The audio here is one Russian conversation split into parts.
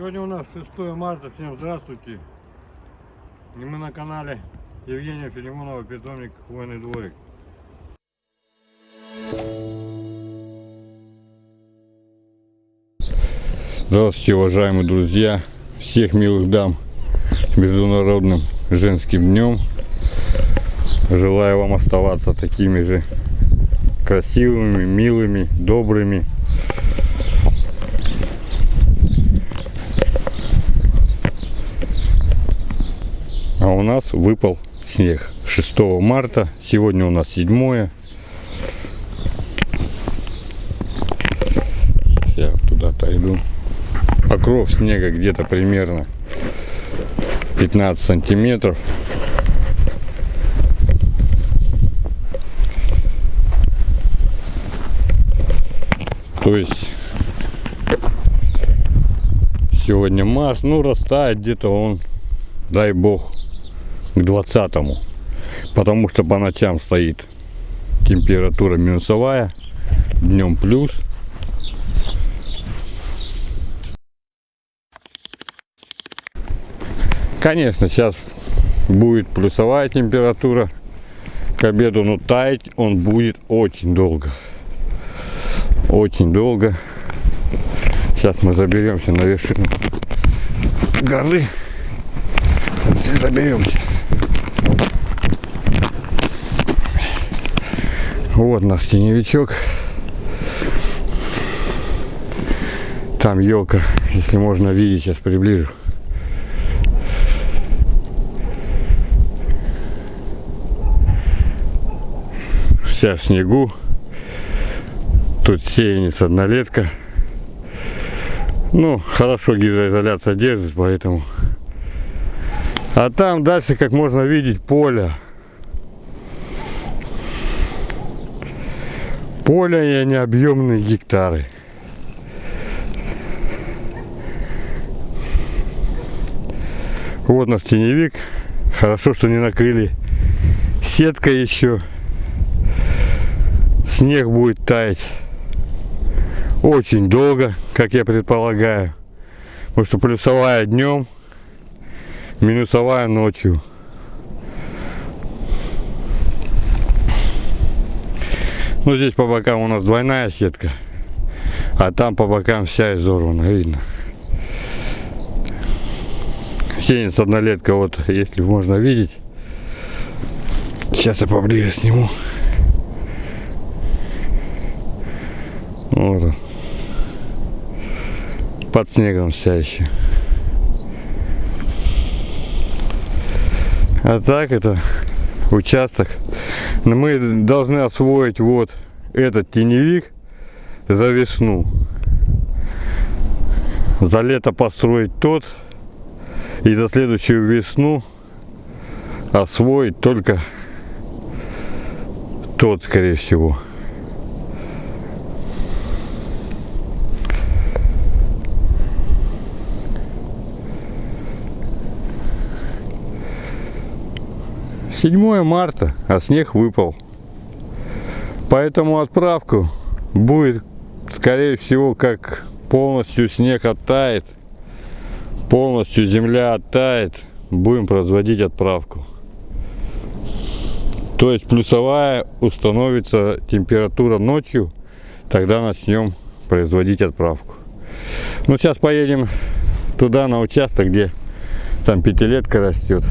Сегодня у нас 6 марта, всем здравствуйте. И мы на канале Евгения Филимонова, питомник Хвойный дворик. Здравствуйте, уважаемые друзья, всех милых дам с Международным женским днем. Желаю вам оставаться такими же красивыми, милыми, добрыми. А у нас выпал снег 6 марта. Сегодня у нас 7. Я туда-то иду. Покров снега где-то примерно 15 сантиметров. То есть сегодня март, ну растает где-то он, дай бог, к 20 -му. Потому что по ночам стоит температура минусовая, днем плюс. Конечно, сейчас будет плюсовая температура к обеду, но таять он будет очень долго очень долго. Сейчас мы заберемся на вершину горы. Заберемся. Вот наш теневичок. Там елка, если можно видеть, сейчас приближу. Вся в снегу. Тут сеянец однолетка. Ну, хорошо гидроизоляция держит, поэтому. А там дальше, как можно видеть, поле. Поле и необъемные гектары. Вот наш теневик. Хорошо, что не накрыли сеткой еще. Снег будет таять очень долго, как я предполагаю. Потому что плюсовая днем, минусовая ночью. Ну здесь по бокам у нас двойная сетка, а там по бокам вся изорвана, видно. Сенец однолетка, вот если можно видеть. Сейчас я поближе сниму. Вот он под снегом вся еще. А так это участок. Но мы должны освоить вот этот теневик за весну. За лето построить тот. И за следующую весну освоить только тот, скорее всего. Седьмое марта, а снег выпал. Поэтому отправку будет, скорее всего, как полностью снег оттает, полностью земля оттает, будем производить отправку. То есть плюсовая установится температура ночью, тогда начнем производить отправку. Ну сейчас поедем туда на участок, где там пятилетка растет.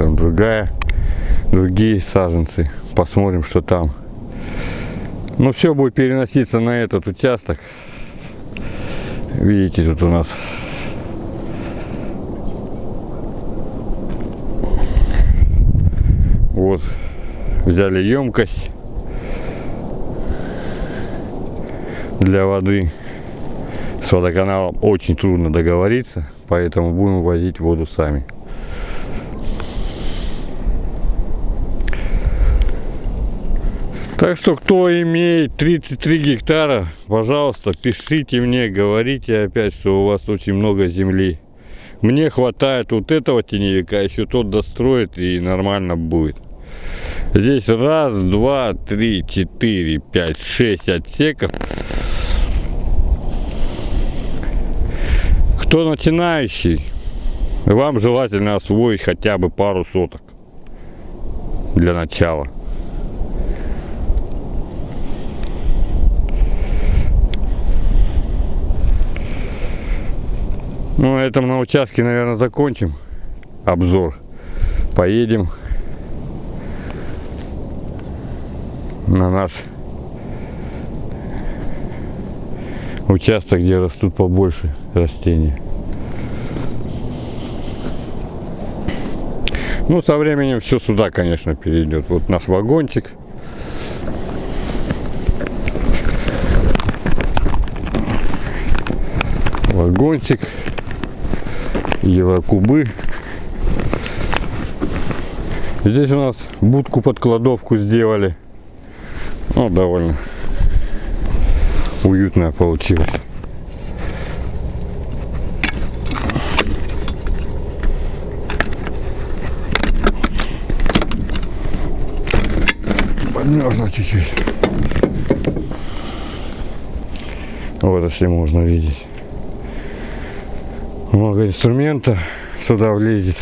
Там другая, другие саженцы. Посмотрим, что там. Ну, все будет переноситься на этот участок. Видите, тут у нас вот взяли емкость для воды с водоканалом очень трудно договориться поэтому будем возить воду сами Так что, кто имеет 33 гектара, пожалуйста, пишите мне, говорите опять, что у вас очень много земли. Мне хватает вот этого теневика, еще тот достроит и нормально будет. Здесь раз, два, три, четыре, пять, шесть отсеков. Кто начинающий, вам желательно освоить хотя бы пару соток для начала. Ну, на этом на участке, наверное, закончим обзор. Поедем на наш участок, где растут побольше растения. Ну, со временем все сюда, конечно, перейдет. Вот наш вагончик. Вагончик. Еврокубы. Здесь у нас будку под кладовку сделали. Ну, довольно уютная получилась. Подмерзла чуть-чуть. Вот если можно видеть. Много инструмента сюда влезет.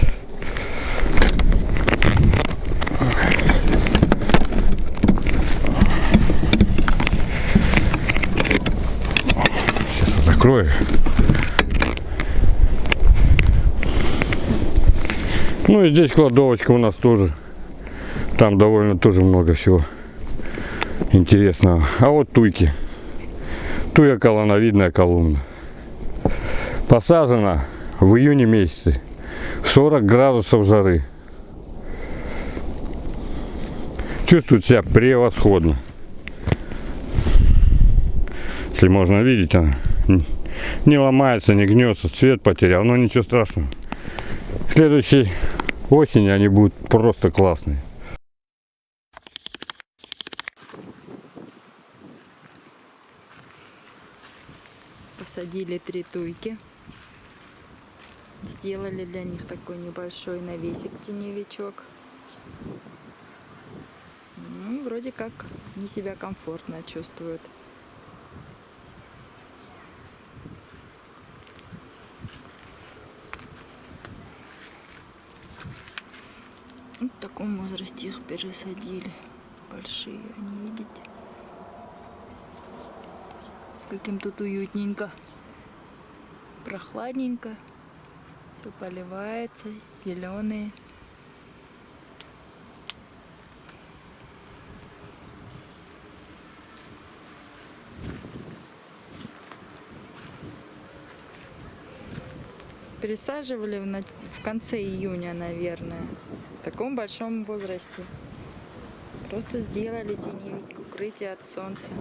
закрою. Ну и здесь кладовочка у нас тоже. Там довольно тоже много всего интересного. А вот туйки. Туя колоновидная колумна. Посажена в июне месяце. 40 градусов жары. Чувствует себя превосходно. Если можно видеть, она не ломается, не гнется, цвет потерял, но ничего страшного. Следующей осени они будут просто классные. Посадили три туйки. Сделали для них такой небольшой навесик теневичок. Ну, вроде как не себя комфортно чувствуют. Вот в таком возрасте их пересадили. Большие они, видите? Каким тут уютненько. Прохладненько. Все поливается. Зеленые. Пересаживали в, в конце июня, наверное. В таком большом возрасте. Просто сделали теневик, укрытие от солнца.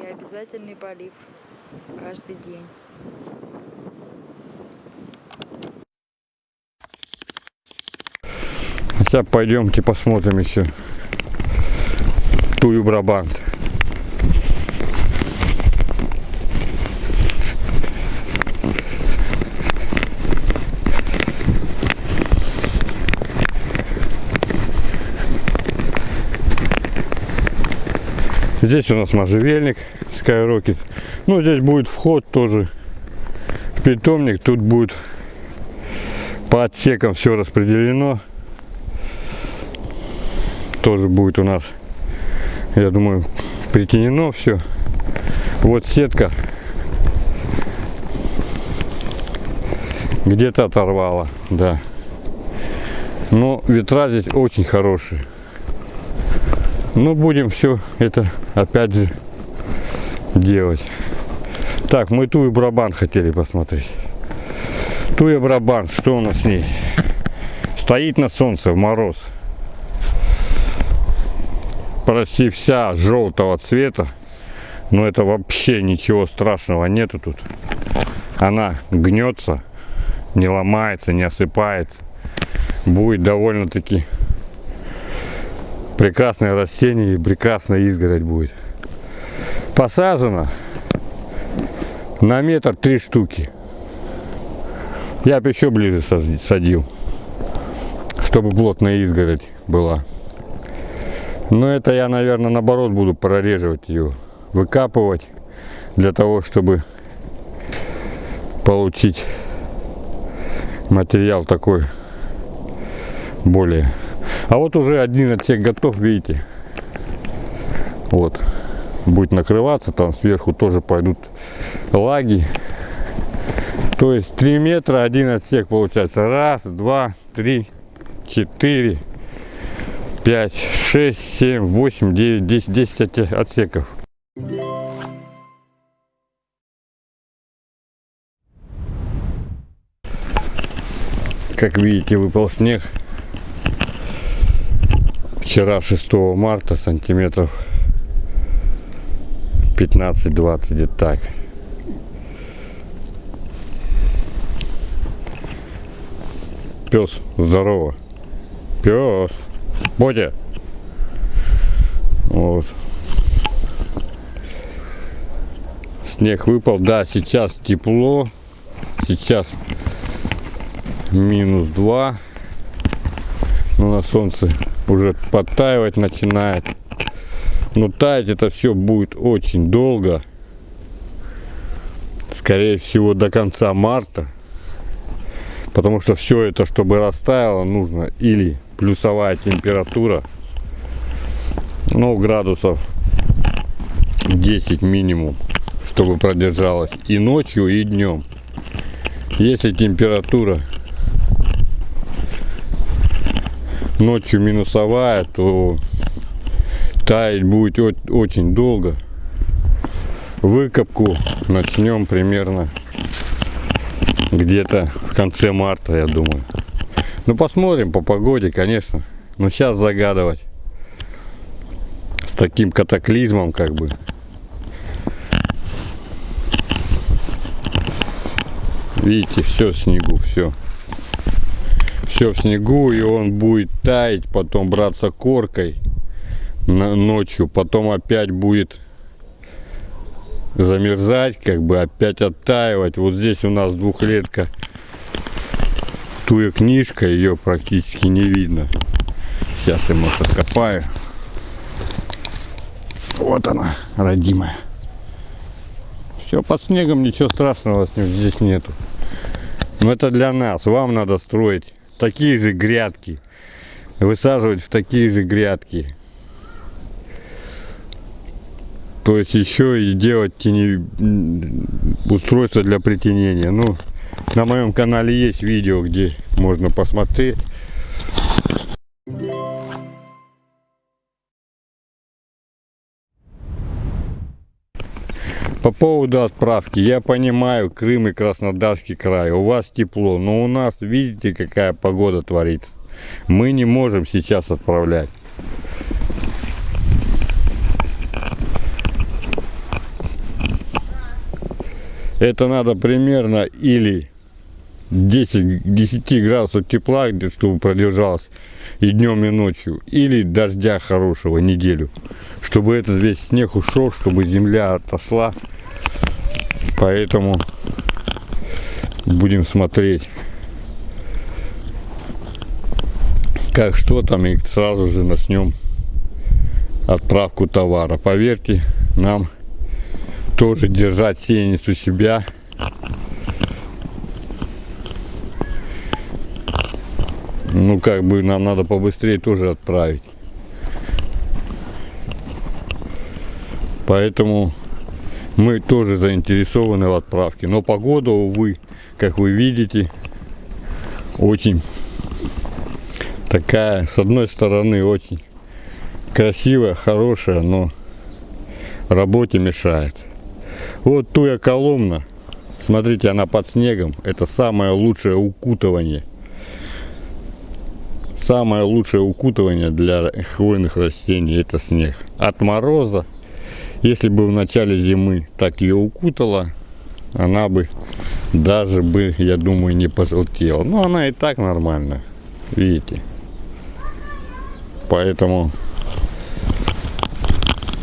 И обязательный полив каждый день. Сейчас пойдемте посмотрим еще тую Брабант. Здесь у нас можжевельник Skyrocket. Ну, здесь будет вход тоже в питомник. Тут будет по отсекам все распределено. Тоже будет у нас, я думаю, притенено все. Вот сетка где-то оторвала, да. Но ветра здесь очень хорошие. Ну, будем все это опять же делать. Так, мы тую Брабан хотели посмотреть. Туя Брабан, что у нас с ней? Стоит на солнце в мороз. Почти вся желтого цвета. Но это вообще ничего страшного нету тут. Она гнется, не ломается, не осыпается. Будет довольно-таки прекрасное растение и прекрасная изгородь будет. Посажено на метр три штуки. Я бы еще ближе сади- садил, чтобы плотная изгородь была. Но это я, наверное, наоборот буду прореживать ее, выкапывать для того, чтобы получить материал такой более. А вот уже один отсек готов, видите. Вот. Будет накрываться, там сверху тоже пойдут лаги. То есть 3 метра один отсек получается. Раз, два, три, четыре, пять, шесть, семь, восемь, девять, десять, десять отсеков. Как видите, выпал снег. Вчера 6 марта сантиметров 15-20 где-то так. Пес, здорово. Пес. Бодя. Вот. Снег выпал. Да, сейчас тепло. Сейчас минус 2. Но на солнце уже подтаивать начинает. Но таять это все будет очень долго. Скорее всего до конца марта. Потому что все это, чтобы растаяло, нужно или плюсовая температура, ну, градусов 10 минимум, чтобы продержалась и ночью, и днем. Если температура ночью минусовая, то таять будет очень долго. Выкопку начнем примерно где-то в конце марта, я думаю. Ну, посмотрим по погоде, конечно. Но сейчас загадывать таким катаклизмом, как бы. Видите, все в снегу, все. Все в снегу, и он будет таять, потом браться коркой ночью, потом опять будет замерзать, как бы опять оттаивать. Вот здесь у нас двухлетка туя книжка, ее практически не видно. Сейчас я может откопаю. Вот она, родимая. Все под снегом, ничего страшного здесь нету. Но это для нас. Вам надо строить такие же грядки. Высаживать в такие же грядки. То есть еще и делать тени... устройство для притенения. Ну, на моем канале есть видео, где можно посмотреть. По поводу отправки, я понимаю, Крым и Краснодарский край, у вас тепло, но у нас, видите, какая погода творится. Мы не можем сейчас отправлять. это надо примерно или 10, 10 градусов тепла, чтобы продержалось и днем, и ночью, или дождя хорошего неделю, чтобы этот весь снег ушел, чтобы земля отошла. Поэтому будем смотреть, как что там, и сразу же начнем отправку товара. Поверьте, нам тоже держать сеянец у себя. Ну, как бы нам надо побыстрее тоже отправить. Поэтому мы тоже заинтересованы в отправке. Но погода, увы, как вы видите, очень такая, с одной стороны, очень красивая, хорошая, но работе мешает. Вот туя коломна. Смотрите, она под снегом. Это самое лучшее укутывание. Самое лучшее укутывание для хвойных растений это снег. От мороза, если бы в начале зимы так ее укутала, она бы даже бы, я думаю, не пожелтела. Но она и так нормально, видите. Поэтому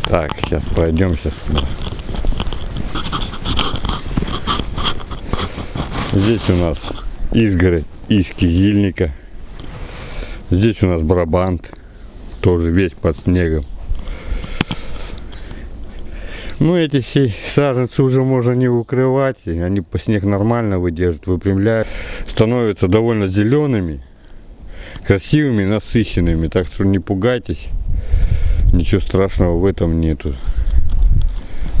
так, сейчас пройдемся сюда. Здесь у нас изгородь из кизильника. Здесь у нас барабант, тоже весь под снегом. Ну, эти все саженцы уже можно не укрывать. Они по снег нормально выдерживают, выпрямляют. Становятся довольно зелеными, красивыми, насыщенными. Так что не пугайтесь. Ничего страшного в этом нету.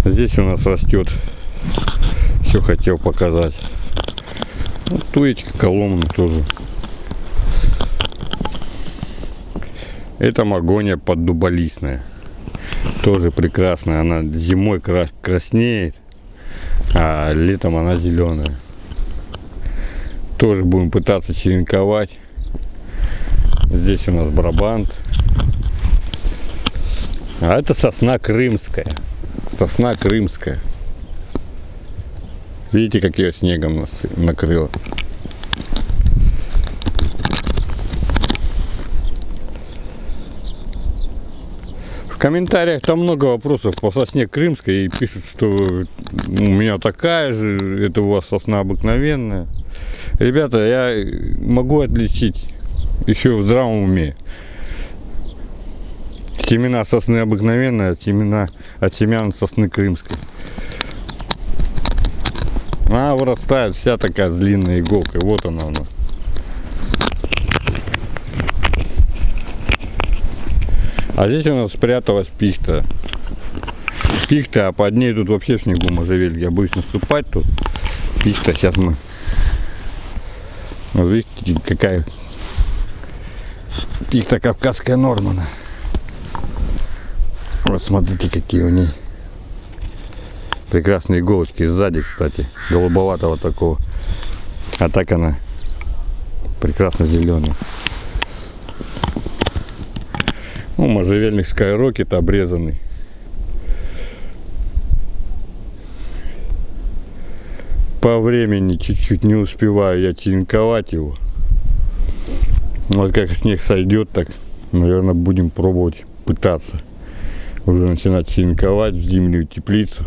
Здесь у нас растет. Все хотел показать. Вот туечка коломна тоже. Это магония поддуболистная. Тоже прекрасная. Она зимой кра- краснеет, а летом она зеленая. Тоже будем пытаться черенковать. Здесь у нас брабант. А это сосна крымская. Сосна крымская. Видите, как ее снегом нас накрыло. Комментариях там много вопросов по сосне крымской и пишут, что у меня такая же, это у вас сосна обыкновенная. Ребята, я могу отличить еще в здравом уме. Семена сосны обыкновенные от, семена, от семян сосны крымской. Она вырастает вся такая с длинной иголкой. Вот она у нас. А здесь у нас спряталась пихта. Пихта, а под ней тут вообще снегу можжевельник. Я боюсь наступать тут. Пихта, сейчас мы... Вот видите, какая пихта кавказская Нормана. Вот смотрите, какие у ней прекрасные иголочки сзади, кстати, голубоватого такого. А так она прекрасно зеленая. Ну, можжевельник скайрокет обрезанный. По времени чуть-чуть не успеваю я черенковать его. Вот как снег сойдет, так, наверное, будем пробовать пытаться уже начинать черенковать в зимнюю теплицу.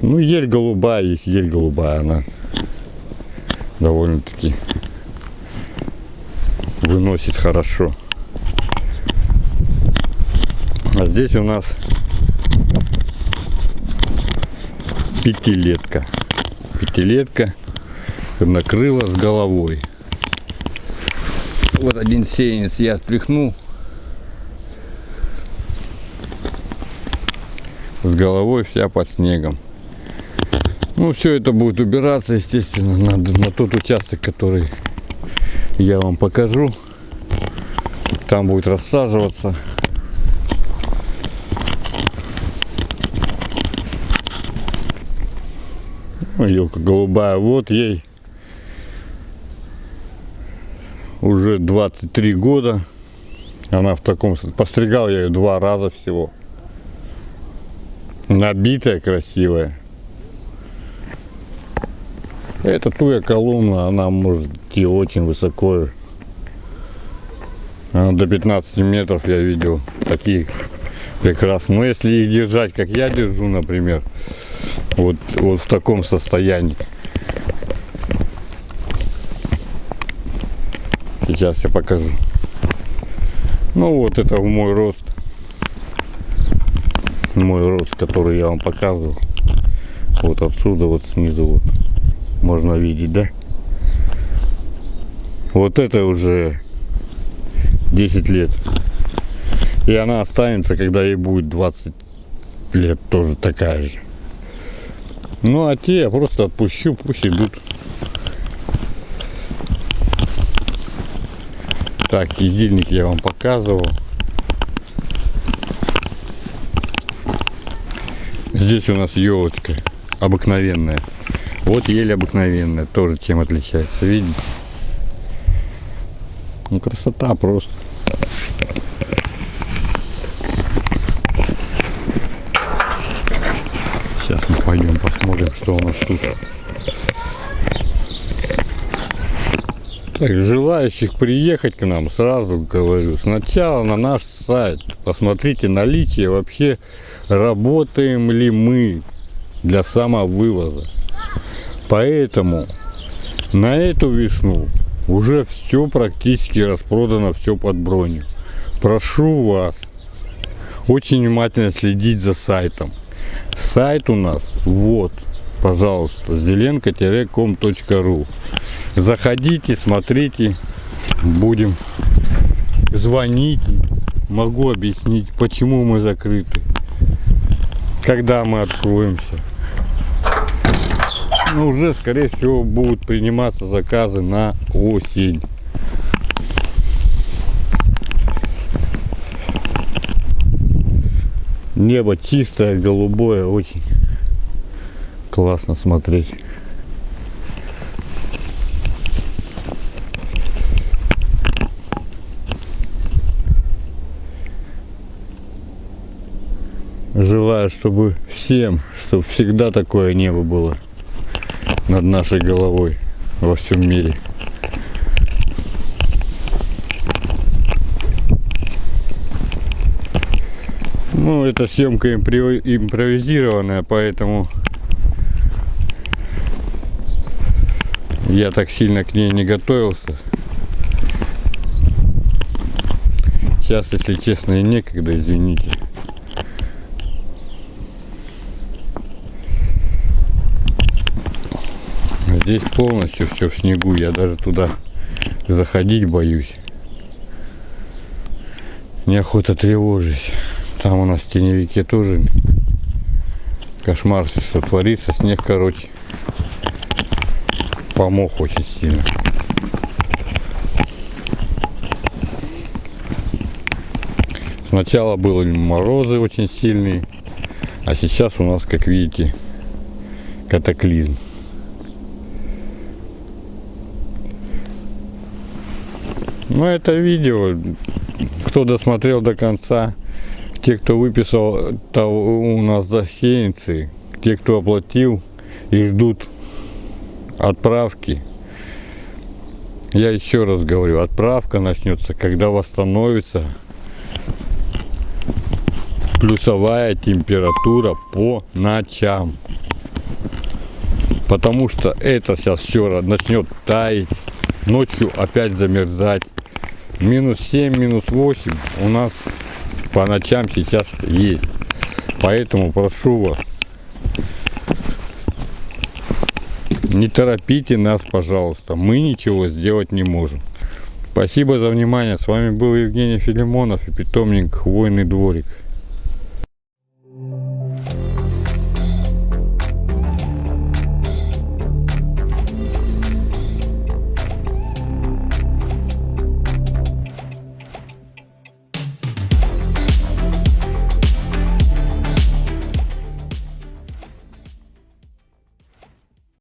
Ну, ель голубая есть, ель голубая, она довольно-таки выносит хорошо. А здесь у нас пятилетка. Пятилетка накрыла с головой. Вот один сеянец я отпихнул. С головой вся под снегом. Ну, все это будет убираться, естественно, на, на тот участок, который я вам покажу. Там будет рассаживаться. Елка голубая, вот ей уже 23 года. Она в таком... Постригал я ее два раза всего. Набитая, красивая. Это туя колумна, она может идти очень высоко. Она до 15 метров я видел. Такие прекрасные. Но если их держать, как я держу, например, вот, вот в таком состоянии. Сейчас я покажу. Ну вот это в мой рост. Мой рост, который я вам показывал. Вот отсюда, вот снизу вот. Можно видеть, да? Вот это уже 10 лет. И она останется, когда ей будет 20 лет, тоже такая же. Ну а те я просто отпущу, пусть идут. Так, кизильник я вам показывал. Здесь у нас елочка обыкновенная. Вот ель обыкновенная, тоже чем отличается, видите? Ну красота просто. Сейчас мы пойдем посмотрим, что у нас тут. Так, желающих приехать к нам, сразу говорю, сначала на наш сайт. Посмотрите наличие вообще, работаем ли мы для самовывоза. Поэтому на эту весну уже все практически распродано, все под броню. Прошу вас очень внимательно следить за сайтом. Сайт у нас вот, пожалуйста, зеленко-ком.ру. Заходите, смотрите, будем звонить. Могу объяснить, почему мы закрыты, когда мы откроемся. Ну, уже, скорее всего, будут приниматься заказы на осень. Небо чистое, голубое, очень классно смотреть. Желаю, чтобы всем, чтобы всегда такое небо было над нашей головой во всем мире. Ну, эта съемка импровизированная, поэтому я так сильно к ней не готовился. Сейчас, если честно, и некогда, извините. Здесь полностью все в снегу, я даже туда заходить боюсь. Неохота тревожить. Там у нас в тоже кошмар все творится. Снег, короче, помог очень сильно. Сначала были морозы очень сильные, а сейчас у нас, как видите, катаклизм. Ну, это видео, кто досмотрел до конца, те, кто выписал того, у нас засеянцы, те, кто оплатил и ждут отправки. Я еще раз говорю, отправка начнется, когда восстановится плюсовая температура по ночам. Потому что это сейчас все начнет таять, ночью опять замерзать. Минус 7, минус 8 у нас по ночам сейчас есть. Поэтому прошу вас, не торопите нас, пожалуйста. Мы ничего сделать не можем. Спасибо за внимание. С вами был Евгений Филимонов и питомник Хвойный дворик.